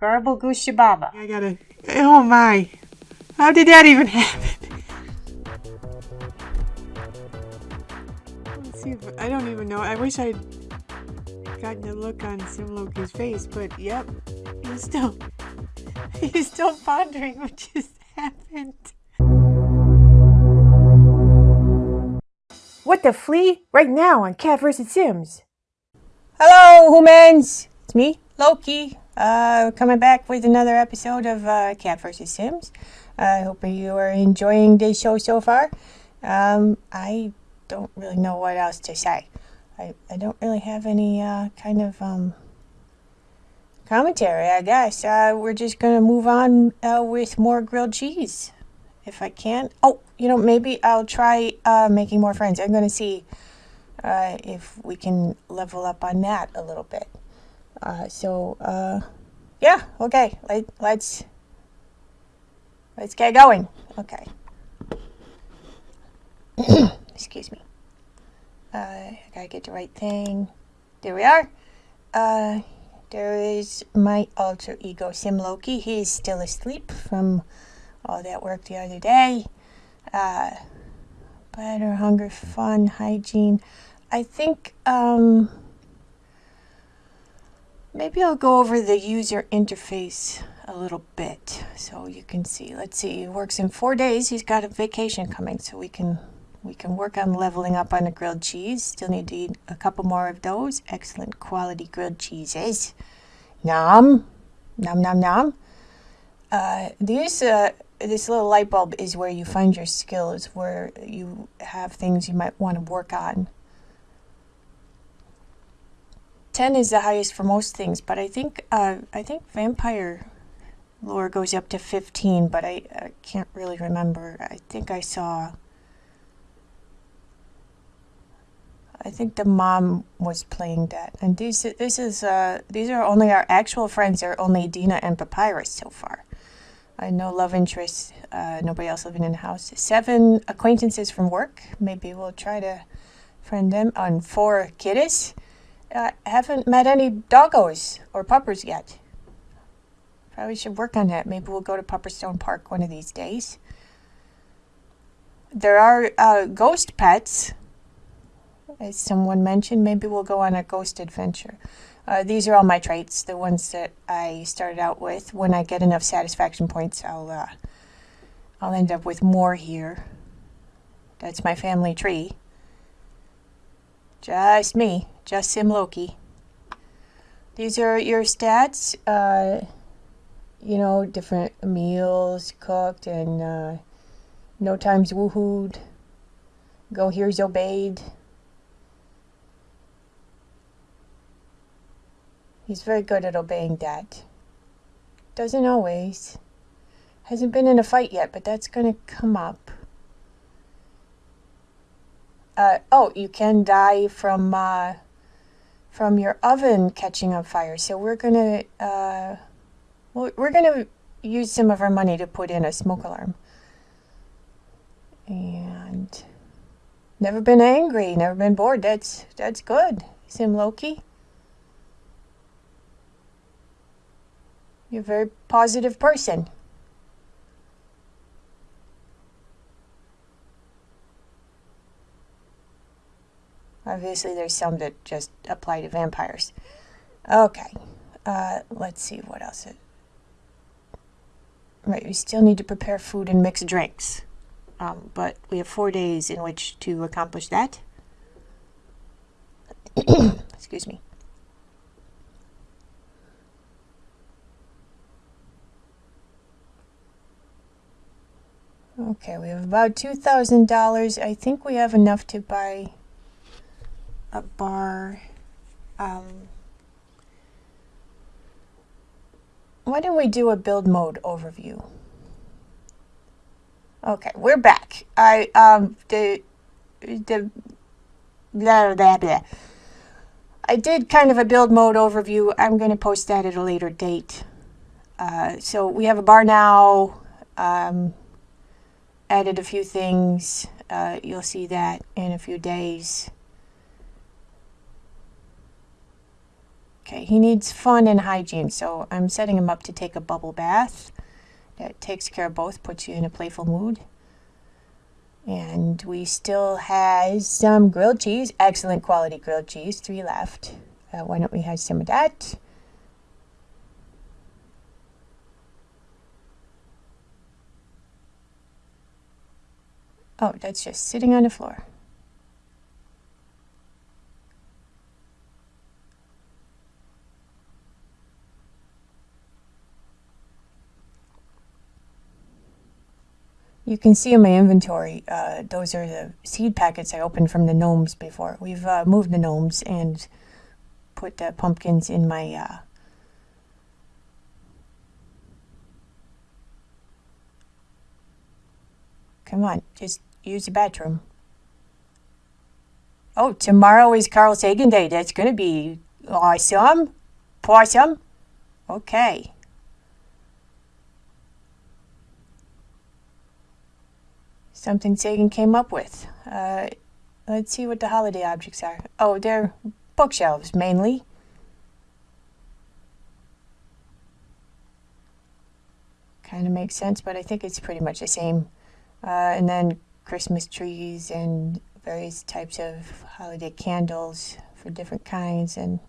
Garble Goose Baba. I gotta. Oh my. How did that even happen? Let's see if, I don't even know. I wish I'd gotten a look on Simloki's face, but yep. He's still. He's still pondering what just happened. What the flea? Right now on Cat vs. Sims. Hello, humans! It's me, Loki, uh, coming back with another episode of uh, Cat vs. Sims. I hope you are enjoying the show so far. Um, I don't really know what else to say. I, I don't really have any uh, kind of um, commentary, I guess. Uh, we're just going to move on uh, with more grilled cheese. If I can. Oh, you know, maybe I'll try uh, making more friends. I'm going to see uh, if we can level up on that a little bit. Uh, so, uh, yeah, okay, Let, let's, let's get going. Okay. Excuse me. Uh, I gotta get the right thing. There we are. Uh, there is my alter ego Sim Loki. He is still asleep from all that work the other day. Uh, better, hunger, fun, hygiene. I think um, maybe I'll go over the user interface a little bit so you can see. Let's see, he works in four days. He's got a vacation coming, so we can we can work on leveling up on the grilled cheese. Still need to eat a couple more of those. Excellent quality grilled cheeses. Nom, nom, nom, nom. Uh, these uh, this little light bulb is where you find your skills, where you have things you might want to work on. 10 is the highest for most things, but I think uh, I think vampire lore goes up to 15, but I, I can't really remember. I think I saw I think the mom was playing that. And these this is uh, these are only our actual friends. They're only Dina and Papyrus so far. I know love interests. Uh, nobody else living in the house. Seven acquaintances from work. Maybe we'll try to friend them. On four kiddies. I haven't met any doggos or puppers yet. Probably should work on that. Maybe we'll go to Pupperstone Park one of these days. There are uh, ghost pets, as someone mentioned. Maybe we'll go on a ghost adventure. Uh, these are all my traits, the ones that I started out with. When I get enough satisfaction points, I'll uh, I'll end up with more here. That's my family tree. Just me, just Sim Loki. These are your stats. Uh, you know, different meals cooked and uh, no times woohooed. Go here's obeyed. He's very good at obeying that. Doesn't always. Hasn't been in a fight yet, but that's going to come up. Uh, oh, you can die from uh, from your oven catching on fire. So we're gonna uh, we're gonna use some of our money to put in a smoke alarm. And never been angry, never been bored. That's that's good. Sim Loki. You're a very positive person. Obviously, there's some that just apply to vampires. Okay, uh, let's see what else. It... Right, we still need to prepare food and mix drinks. Um, but we have four days in which to accomplish that. Excuse me. Okay, we have about $2,000. I think we have enough to buy a bar. Um, why don't we do a build mode overview? Okay, we're back. I, um, the, the, blah, blah, blah. I did kind of a build mode overview. I'm going to post that at a later date. Uh, so we have a bar now. Um, added a few things. Uh, you'll see that in a few days. Okay, he needs fun and hygiene, so I'm setting him up to take a bubble bath. That takes care of both, puts you in a playful mood. And we still have some grilled cheese, excellent quality grilled cheese, three left. Uh, why don't we have some of that? Oh, that's just sitting on the floor. You can see in my inventory, uh, those are the seed packets I opened from the gnomes before. We've uh, moved the gnomes and put the pumpkins in my uh, Come on, just use the bathroom. Oh, tomorrow is Carl Sagan Day. That's going to be awesome. Possum. Okay. Something Sagan came up with. Uh, let's see what the holiday objects are. Oh, they're bookshelves mainly. Kind of makes sense, but I think it's pretty much the same. Uh, and then Christmas trees and various types of holiday candles for different kinds and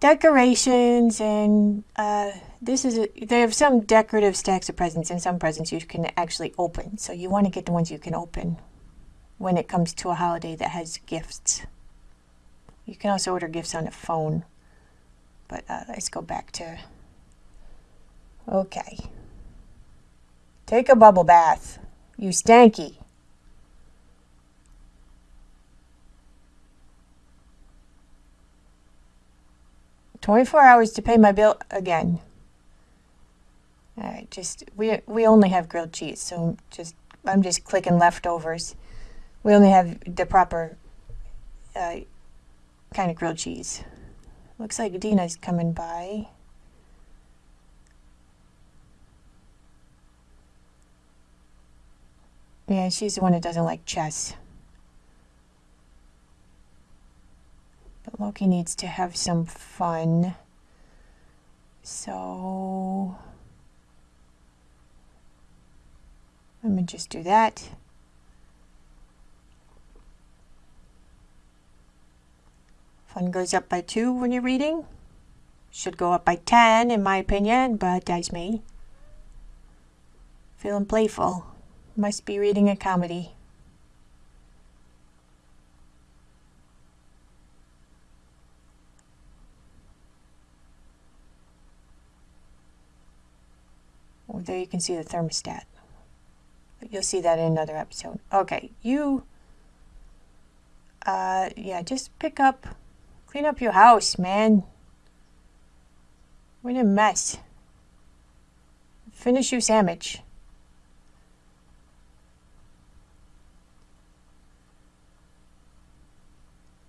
decorations and uh, this is a, they have some decorative stacks of presents and some presents you can actually open. So you want to get the ones you can open when it comes to a holiday that has gifts. You can also order gifts on the phone but uh, let's go back to okay. Take a bubble bath you stanky 24 hours to pay my bill again. All right, just we we only have grilled cheese, so just I'm just clicking leftovers. We only have the proper uh, kind of grilled cheese. Looks like Dina's coming by. Yeah, she's the one that doesn't like chess. Loki needs to have some fun. So let me just do that. Fun goes up by two when you're reading. Should go up by 10 in my opinion, but that's me. Feeling playful. Must be reading a comedy. There you can see the thermostat. But you'll see that in another episode. Okay, you, uh, yeah, just pick up, clean up your house, man. We're in a mess. Finish your sandwich.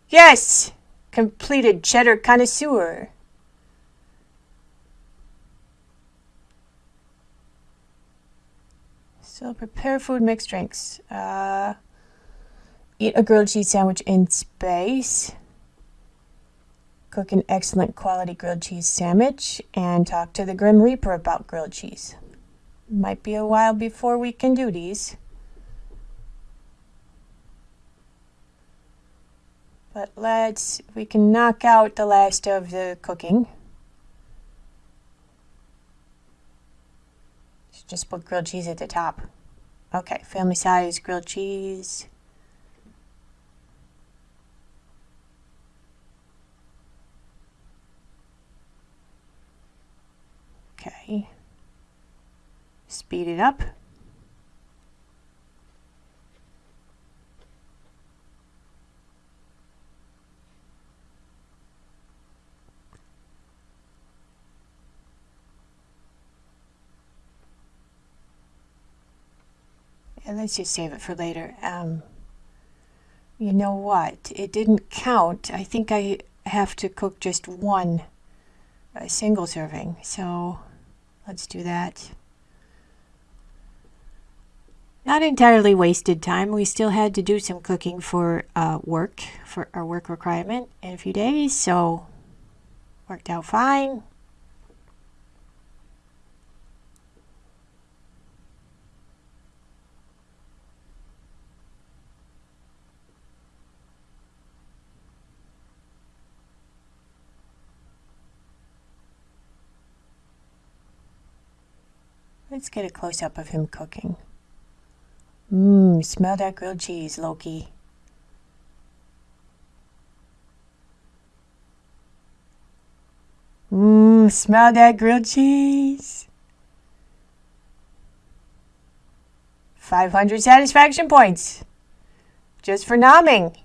Yes! Completed cheddar connoisseur. So prepare food, mix drinks. Uh, eat a grilled cheese sandwich in space. Cook an excellent quality grilled cheese sandwich and talk to the Grim Reaper about grilled cheese. Might be a while before we can do these. But let's, we can knock out the last of the cooking. Just put grilled cheese at the top. Okay, family size grilled cheese. Okay. Speed it up. Let's just save it for later. Um, you know what? It didn't count. I think I have to cook just one a single serving. So let's do that. Not entirely wasted time. We still had to do some cooking for uh, work, for our work requirement in a few days. So Worked out fine. Let's get a close up of him cooking. Mmm, smell that grilled cheese, Loki. Mmm, smell that grilled cheese. 500 satisfaction points. Just for nomming.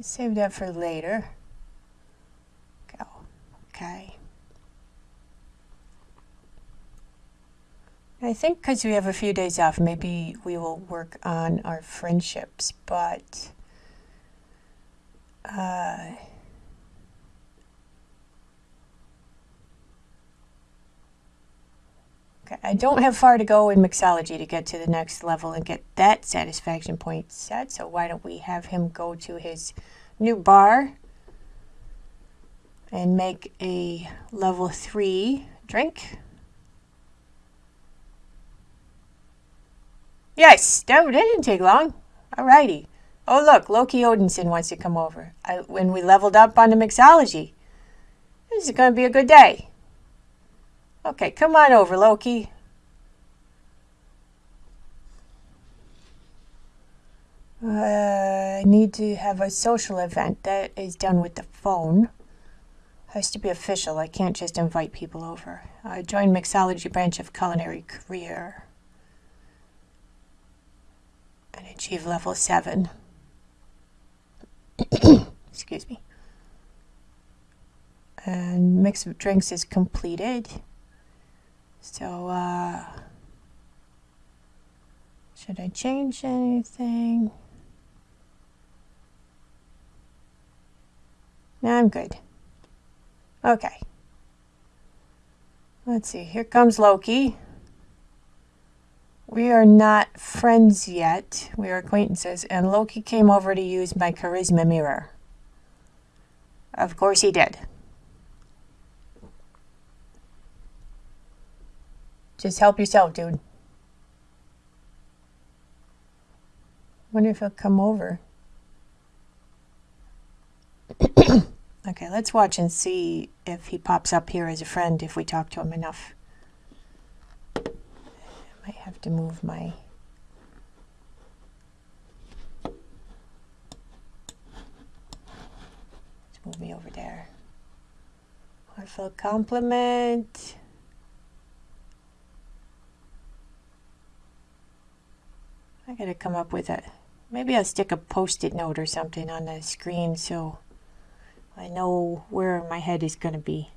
Save that for later. Okay. I think because we have a few days off, maybe we will work on our friendships, but uh, okay, I don't have far to go in mixology to get to the next level and get that satisfaction point set, so why don't we have him go to his new bar and make a level 3 drink. Yes, that, that didn't take long. Alrighty. Oh, look, Loki Odinson wants to come over. I, when we leveled up on the mixology. This is going to be a good day. Okay, come on over, Loki. Uh, I need to have a social event. That is done with the phone. Has to be official. I can't just invite people over. I joined Mixology branch of culinary career. And achieve level 7. Excuse me. And mix of drinks is completed. So, uh, should I change anything? No, I'm good. Okay. Let's see. Here comes Loki. We are not friends yet. We are acquaintances. And Loki came over to use my charisma mirror. Of course he did. Just help yourself, dude. Wonder if he'll come over. okay, let's watch and see if he pops up here as a friend if we talk to him enough. I might have to move my let's move me over there. Heartfelt compliment. I gotta come up with a maybe I'll stick a post-it note or something on the screen so I know where my head is gonna be.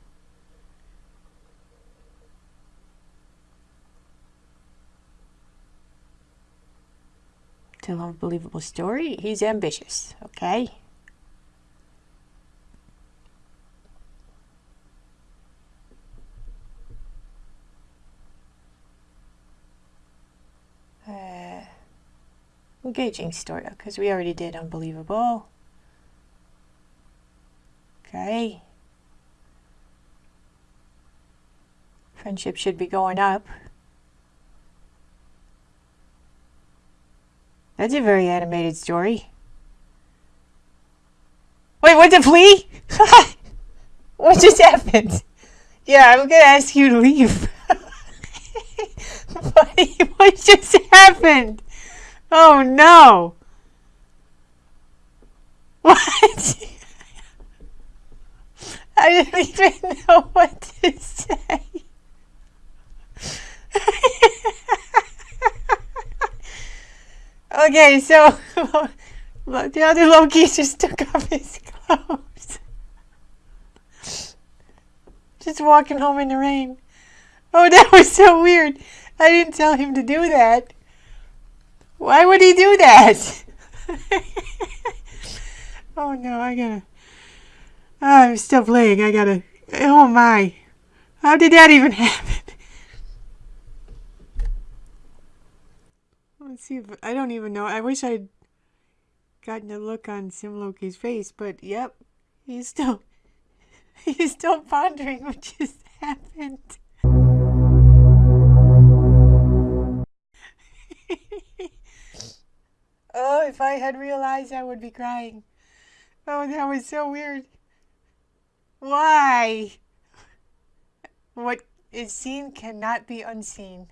Tell unbelievable story. He's ambitious, okay? Uh, engaging story, because we already did unbelievable. Okay. Friendship should be going up. That's a very animated story. Wait, what the flea? what just happened? Yeah, I'm gonna ask you to leave. What just happened? Oh no. What? I don't even know what to say. okay, so the other Loki just took off his clothes. Just walking home in the rain. Oh, that was so weird. I didn't tell him to do that. Why would he do that? oh no, I gotta. I'm still playing. I gotta. Oh my. How did that even happen? Let's see if. I don't even know. I wish I'd gotten a look on Simloki's face, but yep, he's still he's still pondering what just happened. oh, if I had realized I would be crying. Oh, that was so weird. Why? What is seen cannot be unseen.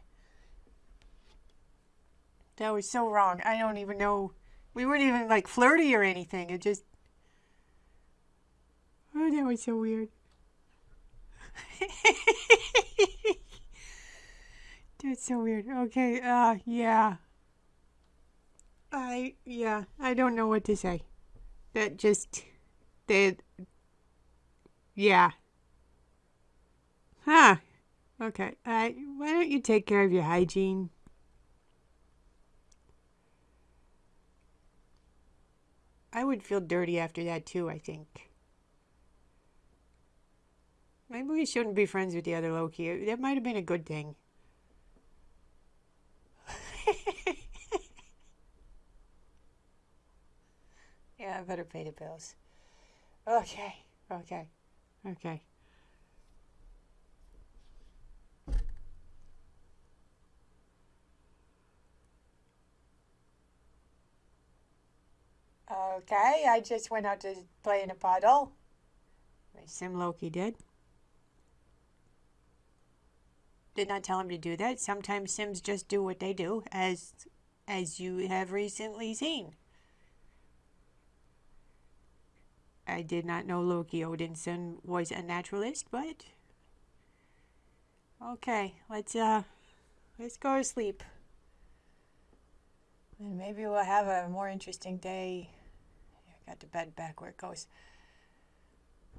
That was so wrong. I don't even know. We weren't even like flirty or anything. It just. Oh, that was so weird. That's so weird. Okay, uh, yeah. I, yeah, I don't know what to say. That just. That. Yeah. Huh. Okay. I, why don't you take care of your hygiene? I would feel dirty after that too, I think. Maybe we shouldn't be friends with the other Loki. That might have been a good thing. yeah, I better pay the bills. Okay, okay, okay. Okay, I just went out to play in a puddle. Sim Loki did. Did not tell him to do that. Sometimes Sims just do what they do, as as you have recently seen. I did not know Loki Odinson was a naturalist, but okay, let's uh let's go to sleep. And maybe we'll have a more interesting day. I got the bed back where it goes.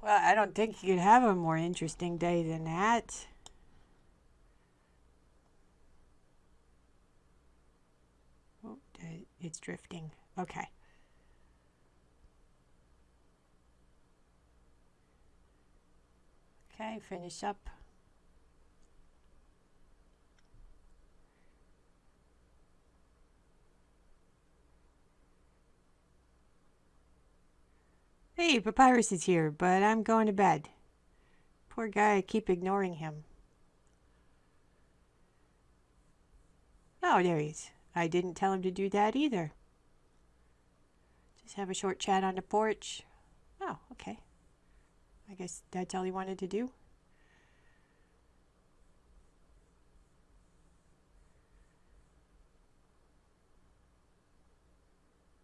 Well, I don't think you could have a more interesting day than that. Oh, it's drifting. Okay. Okay, finish up. Hey, Papyrus is here, but I'm going to bed. Poor guy, I keep ignoring him. Oh, there he is. I didn't tell him to do that either. Just have a short chat on the porch. Oh, okay. I guess that's all he wanted to do.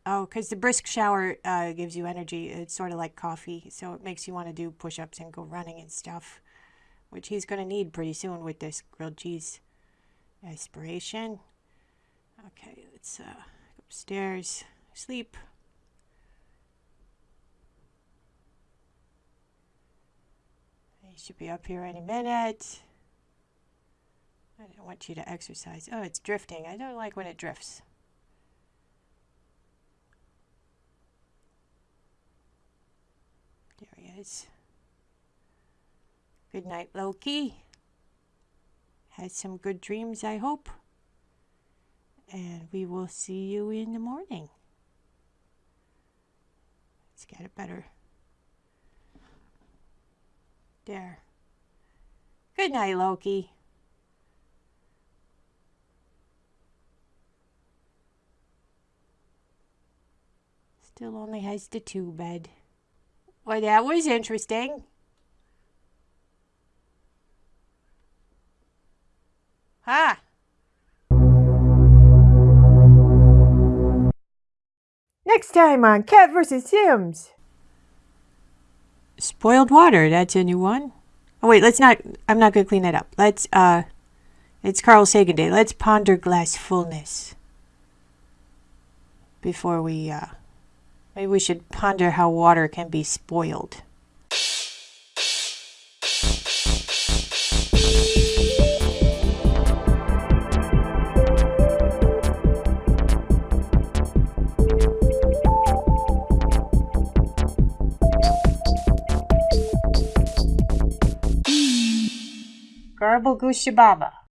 Oh, because the brisk shower uh, gives you energy. It's sort of like coffee, so it makes you want to do push-ups and go running and stuff, which he's going to need pretty soon with this grilled cheese. Aspiration. Okay, let's uh, go upstairs, sleep. He should be up here any minute. I don't want you to exercise. Oh, it's drifting. I don't like when it drifts. There he is. Good night, Loki. Had some good dreams, I hope. And we will see you in the morning. Let's get it better. There. Good night, Loki. Still only has the two bed. Well, that was interesting. Huh. Next time on Cat vs. Sims. Spoiled water, that's a new one. Oh wait, let's not I'm not gonna clean that up. Let's uh it's Carl Sagan Day. Let's ponder glass fullness. Before we uh Maybe we should ponder how water can be spoiled. Garble Goosey Baba。